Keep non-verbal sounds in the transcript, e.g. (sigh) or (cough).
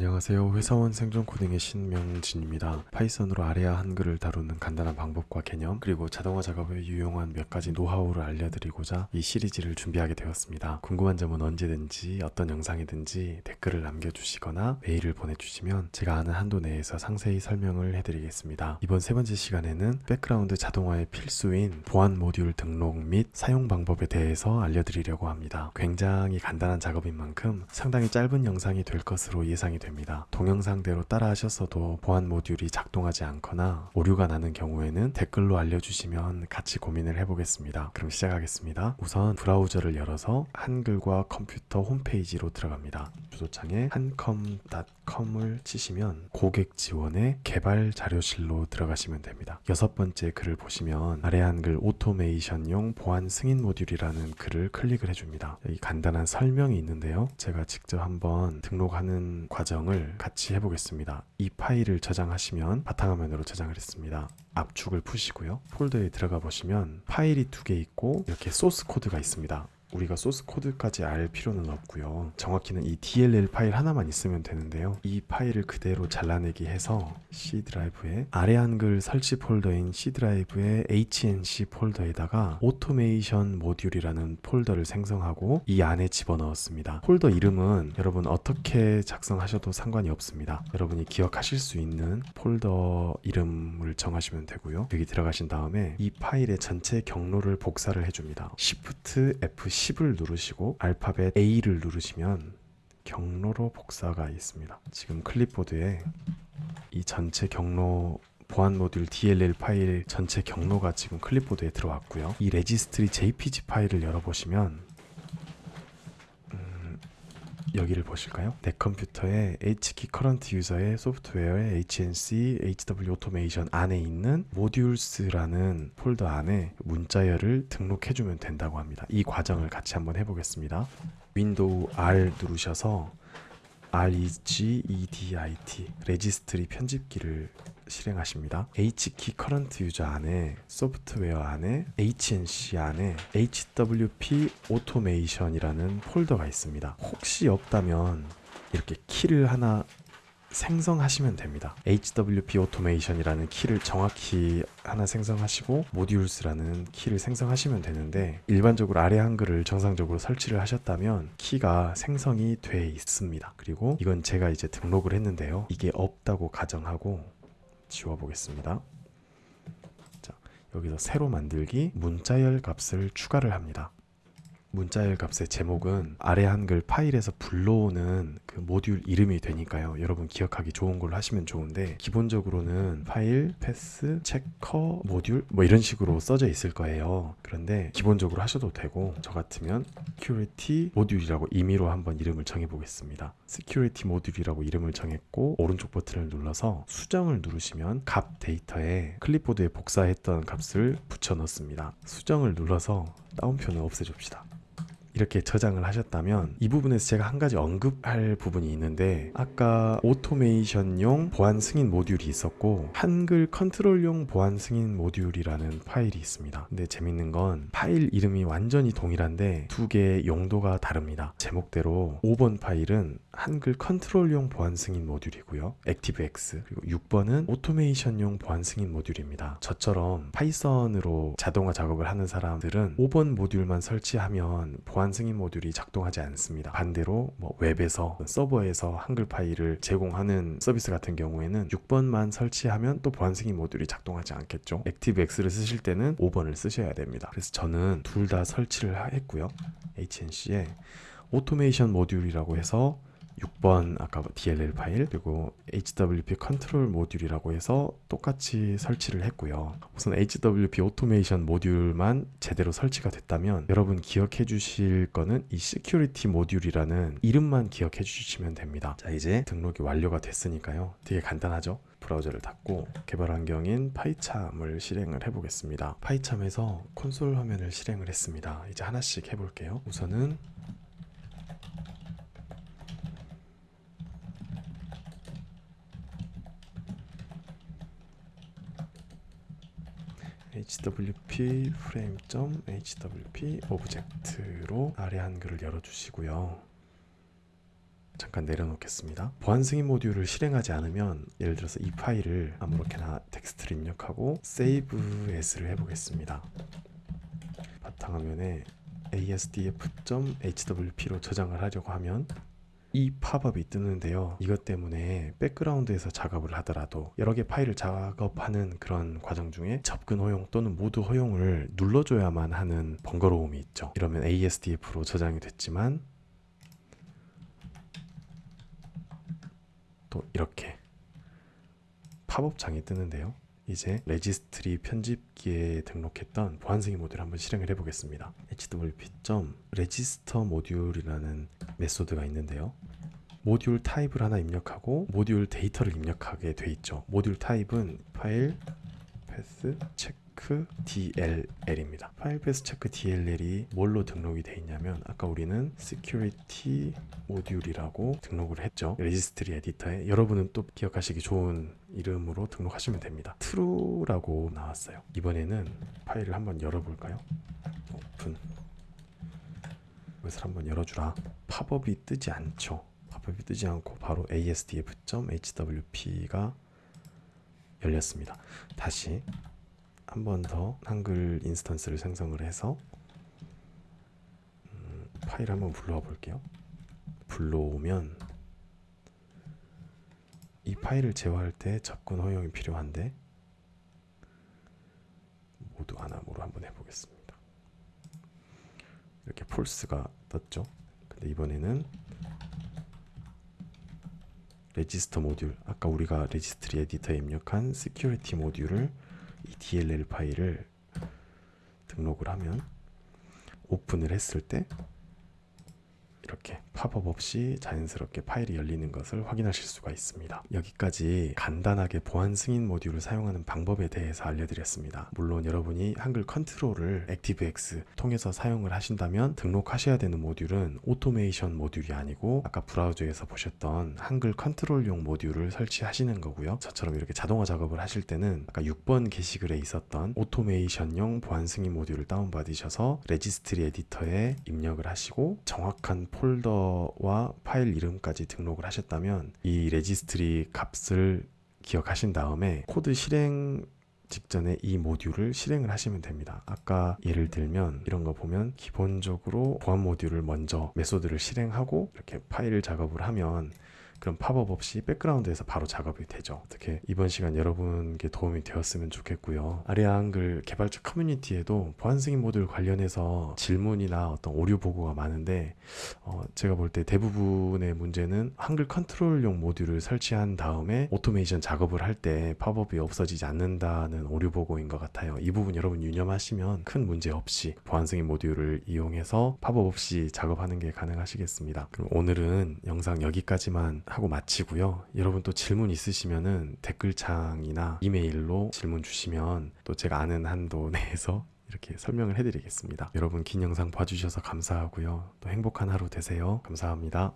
안녕하세요. 회사원 생존 코딩의 신명진입니다. 파이썬으로 아래아 한글을 다루는 간단한 방법과 개념, 그리고 자동화 작업에 유용한 몇 가지 노하우를 알려드리고자 이 시리즈를 준비하게 되었습니다. 궁금한 점은 언제든지 어떤 영상이든지 댓글을 남겨주시거나 메일을 보내주시면 제가 아는 한도 내에서 상세히 설명을 해드리겠습니다. 이번 세 번째 시간에는 백그라운드 자동화의 필수인 보안 모듈 등록 및 사용 방법에 대해서 알려드리려고 합니다. 굉장히 간단한 작업인 만큼 상당히 짧은 영상이 될 것으로 예상이 됩니다. 동영상대로 따라 하셨어도 보안 모듈이 작동하지 않거나 오류가 나는 경우에는 댓글로 알려주시면 같이 고민을 해보겠습니다. 그럼 시작하겠습니다. 우선 브라우저를 열어서 한글과 컴퓨터 홈페이지로 들어갑니다. 주소창에 hancom.com을 치시면 고객 지원의 개발 자료실로 들어가시면 됩니다. 여섯 번째 글을 보시면 아래 한글 오토메이션용 보안 승인 모듈이라는 글을 클릭을 해줍니다. 여기 간단한 설명이 있는데요. 제가 직접 한번 등록하는 과정을 같이 해보겠습니다. 이 파일을 저장하시면 바탕화면으로 저장을 했습니다. 압축을 푸시고요. 폴더에 들어가 보시면 파일이 두 개 있고 이렇게 소스 코드가 있습니다. 우리가 소스 코드까지 알 필요는 없고요. 정확히는 이 DLL 파일 하나만 있으면 되는데요. 이 파일을 그대로 잘라내기 해서 C 드라이브에 아래 한글 설치 폴더인 C 드라이브의 HNC 폴더에다가 오토메이션 모듈이라는 폴더를 생성하고 이 안에 집어넣었습니다. 폴더 이름은 여러분 어떻게 작성하셔도 상관이 없습니다. 여러분이 기억하실 수 있는 폴더 이름을 정하시면 되고요. 여기 들어가신 다음에 이 파일의 전체 경로를 복사를 해줍니다. Shift F 10을 누르시고 알파벳 A를 누르시면 경로로 복사가 있습니다. 지금 클립보드에 이 전체 경로 보안 모듈 DLL 파일 전체 경로가 지금 클립보드에 들어왔고요. 이 레지스트리 JPG 파일을 열어보시면 음, 여기를 보실까요? 내 컴퓨터에 HKEY current user의 소프트웨어의 HNC HWP 오토메이션 안에 있는 modules라는 폴더 안에 문자열을 등록해주면 된다고 합니다. 이 과정을 같이 한번 해보겠습니다. 윈도우 R 누르셔서 REGEDIT 레지스트리 편집기를 실행하십니다. HKEY current user 안에 소프트웨어 안에 HNC 안에 HWP 오토메이션이라는 폴더가 있습니다. 혹시 없다면 이렇게 키를 하나 생성하시면 됩니다. HWP 오토메이션이라는 키를 정확히 하나 생성하시고 modules라는 키를 생성하시면 되는데 일반적으로 아래 한글을 정상적으로 설치를 하셨다면 키가 생성이 돼 있습니다. 그리고 이건 제가 이제 등록을 했는데요. 이게 없다고 가정하고 지워 보겠습니다. 자, 여기서 새로 만들기 문자열 값을 추가를 합니다. 문자열 값의 제목은 아래 한글 파일에서 불러오는 그 모듈 이름이 되니까요. 여러분 기억하기 좋은 걸로 하시면 좋은데 기본적으로는 파일, path, checker, 모듈 뭐 이런 식으로 써져 있을 거예요. 그런데 기본적으로 하셔도 되고 저 같으면 security 모듈이라고 임의로 한번 이름을 정해 보겠습니다. security 모듈이라고 이름을 정했고 오른쪽 버튼을 눌러서 수정을 누르시면 값 데이터에 클립보드에 복사했던 값을 붙여 넣습니다. 수정을 눌러서 따옴표는 없애줍시다. 이렇게 저장을 하셨다면 이 부분에서 제가 한 가지 언급할 부분이 있는데 아까 오토메이션용 보안 승인 모듈이 있었고 한글 컨트롤용 보안 승인 모듈이라는 파일이 있습니다. 근데 재밌는 건 파일 이름이 완전히 동일한데 두 개의 용도가 다릅니다. 제목대로 5번 파일은 한글 컨트롤용 보안 승인 모듈이고요. ActiveX 그리고 6번은 오토메이션용 보안 승인 모듈입니다. 저처럼 파이썬으로 자동화 작업을 하는 사람들은 5번 모듈만 설치하면 보안 승인 모듈이 작동하지 않습니다. 반대로 뭐 웹에서 서버에서 한글 파일을 제공하는 서비스 같은 경우에는 6번만 설치하면 또 보안 승인 모듈이 작동하지 않겠죠. ActiveX를 쓰실 때는 5번을 쓰셔야 됩니다. 그래서 저는 둘 다 설치를 했고요. HNC에 오토메이션 모듈이라고 해서 6번 아까 DLL 파일 그리고 HWP 컨트롤 모듈이라고 해서 똑같이 설치를 했고요. 우선 HWP 오토메이션 모듈만 제대로 설치가 됐다면 여러분 기억해 주실 거는 이 security 모듈이라는 이름만 기억해 주시면 됩니다. 자 이제 등록이 완료가 됐으니까요. 되게 간단하죠? 브라우저를 닫고 개발 환경인 PyCharm을 실행을 해보겠습니다. PyCharm에서 콘솔 화면을 실행을 했습니다. 이제 하나씩 해볼게요. 우선은 hwp frame hwp object로 아래 한글을 열어주시고요. 잠깐 내려놓겠습니다. 보안 승인 모듈을 실행하지 않으면 예를 들어서 이 파일을 아무렇게나 텍스트를 입력하고 save as를 해보겠습니다. 바탕화면에 asdf.hwp로 저장을 하려고 하면 이 팝업이 뜨는데요. 이것 때문에 백그라운드에서 작업을 하더라도 여러 개 파일을 작업하는 그런 과정 중에 접근 허용 또는 모두 허용을 눌러줘야만 하는 번거로움이 있죠. 이러면 ASDF로 저장이 됐지만 또 이렇게 팝업창이 뜨는데요. 이제 registry 편집기에 등록했던 보안승인 모듈 한번 실행을 해보겠습니다. hwp.register module이라는 method가 있는데요. 모듈 타입을 하나 입력하고 모듈 데이터를 입력하게 돼 있죠. 모듈 타입은 file path check DLL입니다. file path check DLL이 뭘로 등록이 돼 있냐면 아까 우리는 security 모듈이라고 등록을 했죠. registry editor에 여러분은 또 기억하시기 좋은 이름으로 등록하시면 됩니다. true라고 나왔어요. 이번에는 파일을 한번 열어볼까요? 오픈. 이것을 한번 열어주라. 팝업이 뜨지 않죠. 팝업이 뜨지 않고 바로 asdf.hwp가 열렸습니다. 다시 한 번 더 한글 instance를 생성을 해서 음, 파일 한번 불러와 볼게요. 불러오면 이 파일을 제어할 때 접근 허용이 필요한데 모두 안 함으로 한번 해보겠습니다. 이렇게 false가 떴죠. 근데 이번에는 register module 아까 우리가 registry editor에 입력한 security module을 이 DLL 파일을 등록을 하면 오픈을 했을 때 이렇게 팝업 없이 자연스럽게 파일이 열리는 것을 확인하실 수가 있습니다. 여기까지 간단하게 보안 승인 모듈을 사용하는 방법에 대해서 알려드렸습니다. 물론 여러분이 한글 컨트롤을 ActiveX 통해서 사용을 하신다면 등록하셔야 되는 모듈은 오토메이션 모듈이 아니고 아까 브라우저에서 보셨던 한글 컨트롤용 모듈을 설치하시는 거고요. 저처럼 이렇게 자동화 작업을 하실 때는 아까 6번 게시글에 있었던 오토메이션용 보안 승인 모듈을 다운받으셔서 registry editor에 입력을 하시고 정확한 폴더 와 파일 이름까지 등록을 하셨다면 이 registry 값을 기억하신 다음에 코드 실행 직전에 이 모듈을 실행을 하시면 됩니다. 아까 예를 들면 이런 거 보면 기본적으로 보안 모듈을 먼저 method를 실행하고 이렇게 파일 작업을 하면 그럼 팝업 없이 백그라운드에서 바로 작업이 되죠. 어떻게 이번 시간 여러분께 도움이 되었으면 좋겠고요. 아래아 한글 개발자 커뮤니티에도 보안 승인 모듈 관련해서 질문이나 어떤 오류 보고가 많은데 어, 제가 볼 때 대부분의 문제는 한글 컨트롤용 모듈을 설치한 다음에 오토메이션 작업을 할 때 팝업이 없어지지 않는다는 오류 보고인 것 같아요. 이 부분 여러분 유념하시면 큰 문제 없이 보안 승인 모듈을 이용해서 팝업 없이 작업하는 게 가능하시겠습니다. 그럼 오늘은 영상 여기까지만 하고 마치고요. 여러분 또 질문 있으시면은 댓글창이나 이메일로 질문 주시면 또 제가 아는 한도 (laughs) 내에서 이렇게 설명을 해드리겠습니다. 여러분 긴 영상 봐주셔서 감사하고요. 또 행복한 하루 되세요. 감사합니다.